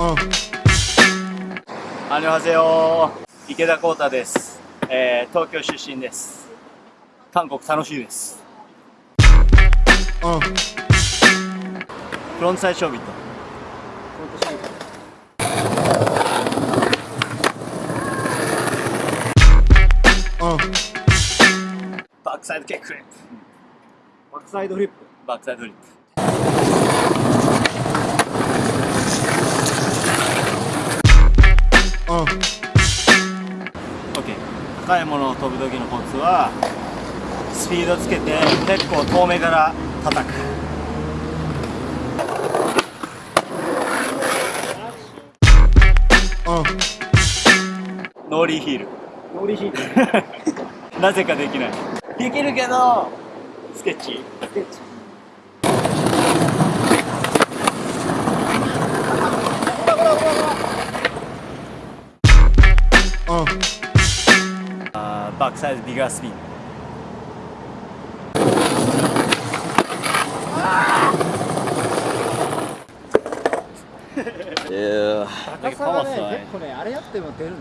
アニョハセヨ池田光太です、えー、東京出身です.韓国楽しいです.フロントサイドショービットバックサイドキックフリップバックサイドフリップバックサイドフリップ高いものを飛ぶ時のコツはスピードつけて結構遠目から叩く。ノーリーヒール。ノーリーヒール。なぜかできない。できるけどスケッチ。スケッチ。あーバックサイドビガースピン。高さがね結構ねあれやっても出るね